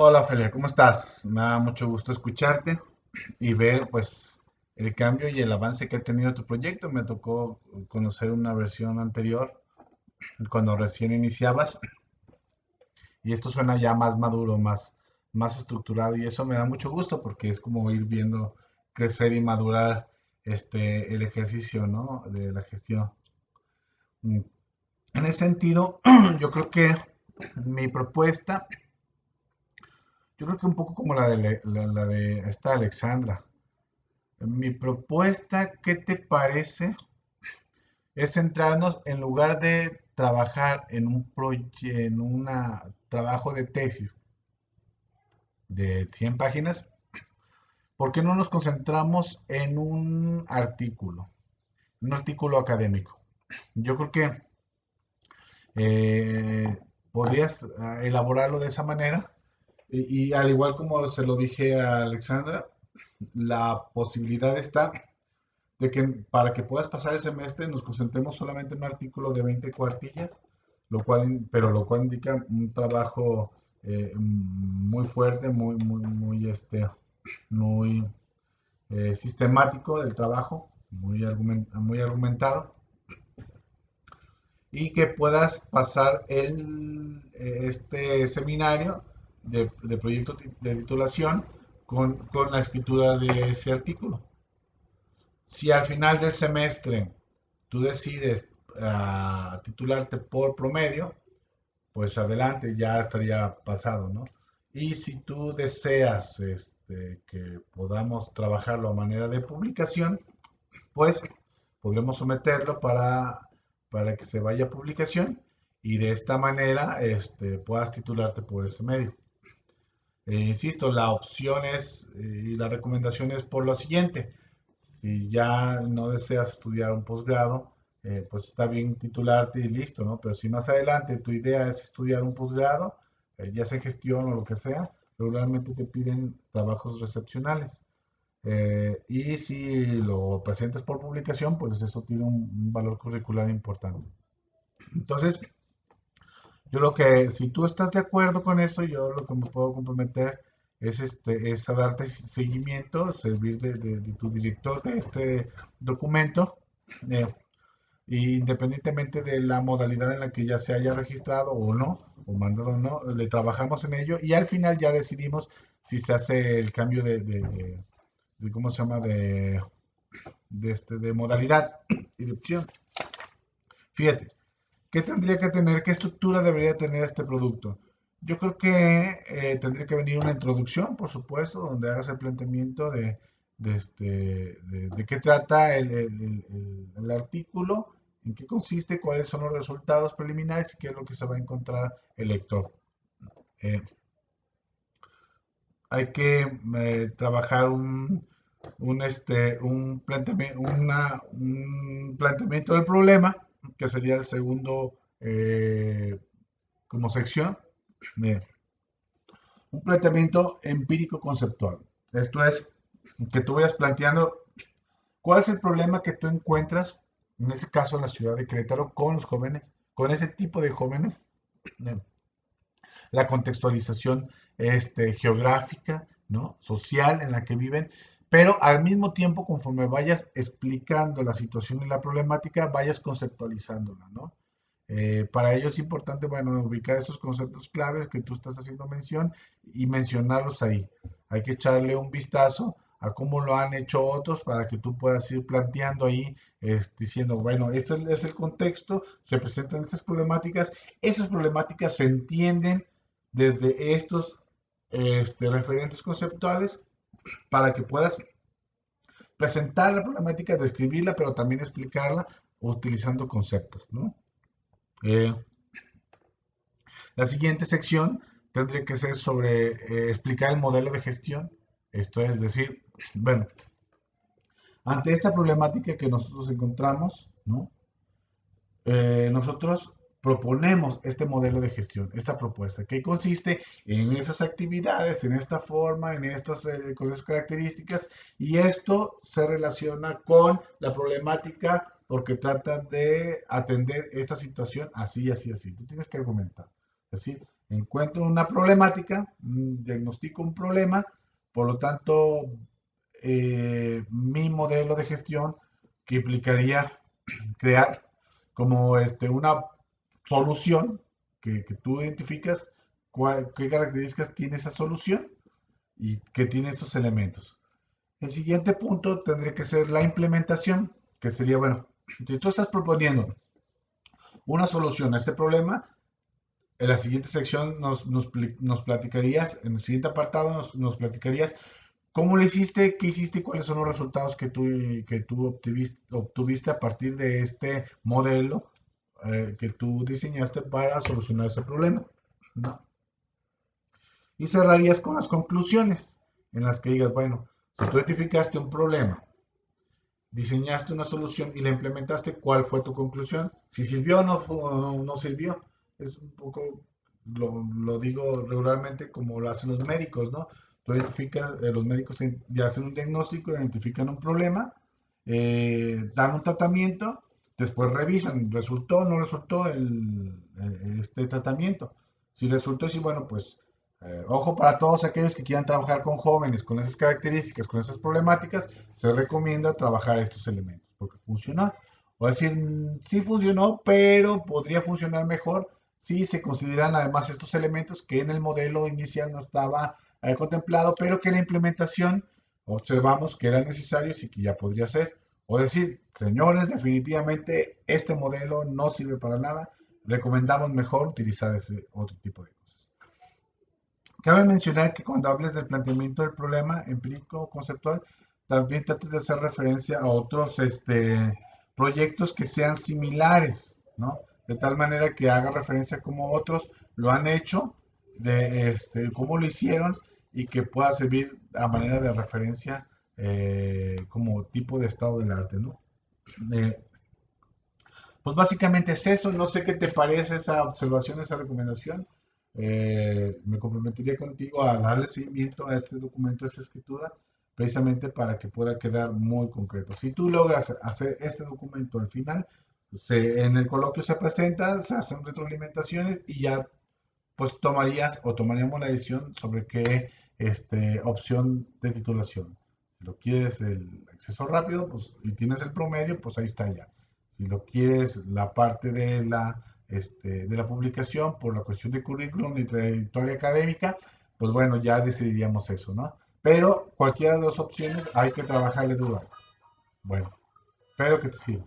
Hola Felia, ¿cómo estás? Me da mucho gusto escucharte y ver pues el cambio y el avance que ha tenido tu proyecto. Me tocó conocer una versión anterior cuando recién iniciabas y esto suena ya más maduro, más, más estructurado y eso me da mucho gusto porque es como ir viendo crecer y madurar este, el ejercicio ¿no? de la gestión. En ese sentido, yo creo que mi propuesta yo creo que un poco como la de, la, de esta Alexandra. Mi propuesta, ¿qué te parece? Es centrarnos en lugar de trabajar en un en un trabajo de tesis de 100 páginas, ¿por qué no nos concentramos en un artículo? Un artículo académico. Yo creo que eh, podrías ah, elaborarlo de esa manera y, al igual como se lo dije a Alexandra, la posibilidad está de que para que puedas pasar el semestre nos concentremos solamente en un artículo de 20 cuartillas, lo cual, pero lo cual indica un trabajo eh, muy fuerte, muy, muy, muy, este, muy eh, sistemático del trabajo, muy, muy argumentado, y que puedas pasar el, este seminario de, proyecto de titulación con, la escritura de ese artículo. Si al final del semestre tú decides ah, titularte por promedio, pues adelante, ya estaría pasado, ¿no? Y si tú deseas este, que podamos trabajarlo a manera de publicación, pues podremos someterlo para, para que se vaya a publicación y de esta manera este, puedas titularte por ese medio. Eh, insisto, la opción es eh, y la recomendación es por lo siguiente. Si ya no deseas estudiar un posgrado, eh, pues está bien titularte y listo, ¿no? Pero si más adelante tu idea es estudiar un posgrado, ya sea gestión o lo que sea, regularmente te piden trabajos recepcionales. y si lo presentas por publicación, pues eso tiene un valor curricular importante. Entonces, yo lo que, si tú estás de acuerdo con eso, yo lo que me puedo comprometer es, este, es a darte seguimiento, servir de, tu director de este documento, eh, independientemente de la modalidad en la que ya se haya registrado o no, o mandado o no, le trabajamos en ello y al final ya decidimos si se hace el cambio de, de, ¿cómo se llama?, de, de, este, de modalidad y de opción. Fíjate, ¿Qué tendría que tener? ¿Qué estructura debería tener este producto? Yo creo que eh, tendría que venir una introducción, por supuesto, donde hagas el planteamiento de, este, de, qué trata el, artículo, en qué consiste, cuáles son los resultados preliminares y qué es lo que se va a encontrar el lector. Eh, hay que eh, trabajar un, este, un, planteamiento, un planteamiento del problema que sería el segundo eh, como sección. un planteamiento empírico conceptual. Esto es que tú vayas planteando cuál es el problema que tú encuentras, en ese caso en la ciudad de Querétaro, con los jóvenes, con ese tipo de jóvenes, la contextualización este, geográfica, ¿no? social en la que viven, pero al mismo tiempo, conforme vayas explicando la situación y la problemática, vayas conceptualizándola, ¿no? Eh, para ello es importante, bueno, ubicar esos conceptos claves que tú estás haciendo mención y mencionarlos ahí. Hay que echarle un vistazo a cómo lo han hecho otros para que tú puedas ir planteando ahí, diciendo, bueno, ese es el contexto, se presentan estas problemáticas, esas problemáticas se entienden desde estos este, referentes conceptuales para que puedas presentar la problemática, describirla, pero también explicarla utilizando conceptos. Eh, la siguiente sección tendría que ser sobre eh, explicar el modelo de gestión. Esto es decir, bueno, ante esta problemática que nosotros encontramos, ¿no? Eh, nosotros proponemos este modelo de gestión, esta propuesta, que consiste en esas actividades, en esta forma, en estas eh, con esas características, y esto se relaciona con la problemática porque trata de atender esta situación así, así, así. Tú tienes que argumentar. Es decir, Encuentro una problemática, diagnostico un problema, por lo tanto, eh, mi modelo de gestión que implicaría crear como este, una solución que, tú identificas qué características tiene esa solución y que tiene estos elementos. El siguiente punto tendría que ser la implementación, que sería, bueno, si tú estás proponiendo una solución a este problema, en la siguiente sección nos, nos, platicarías, en el siguiente apartado nos, platicarías cómo lo hiciste, qué hiciste y cuáles son los resultados que tú, que tú obtuviste a partir de este modelo eh, que tú diseñaste para solucionar ese problema. Y cerrarías con las conclusiones en las que digas, bueno, si tú identificaste un problema, diseñaste una solución y la implementaste, ¿cuál fue tu conclusión? Si sirvió o no, no, sirvió. Es un poco, lo, digo regularmente como lo hacen los médicos, ¿no? Tú identificas, eh, los médicos ya hacen un diagnóstico, identifican un problema, eh, dan un tratamiento Después revisan, ¿resultó no resultó este tratamiento? Si resultó, sí, bueno, pues eh, ojo para todos aquellos que quieran trabajar con jóvenes con esas características, con esas problemáticas, se recomienda trabajar estos elementos porque funcionó. O decir, sí funcionó, pero podría funcionar mejor si se consideran además estos elementos que en el modelo inicial no estaba eh, contemplado, pero que en la implementación observamos que eran necesarios y que ya podría ser. O decir, señores, definitivamente este modelo no sirve para nada, recomendamos mejor utilizar ese otro tipo de cosas. Cabe mencionar que cuando hables del planteamiento del problema empírico conceptual, también trates de hacer referencia a otros este, proyectos que sean similares, ¿no? De tal manera que haga referencia a cómo otros lo han hecho, de este, cómo lo hicieron y que pueda servir a manera de referencia eh, como tipo de estado del arte, ¿no? Eh, pues básicamente es eso, no sé qué te parece esa observación, esa recomendación. Eh, me comprometería contigo a darle seguimiento a este documento, a esta escritura, precisamente para que pueda quedar muy concreto. Si tú logras hacer este documento al final, en el coloquio se presenta, se hacen retroalimentaciones y ya pues tomarías o tomaríamos la decisión sobre qué este, opción de titulación. Si lo quieres el acceso rápido pues, y tienes el promedio, pues ahí está ya. Si lo quieres la parte de la, este, de la publicación por la cuestión de currículum y trayectoria académica, pues bueno, ya decidiríamos eso, ¿no? Pero cualquiera de las opciones hay que trabajarle dudas. Bueno, espero que te sirva.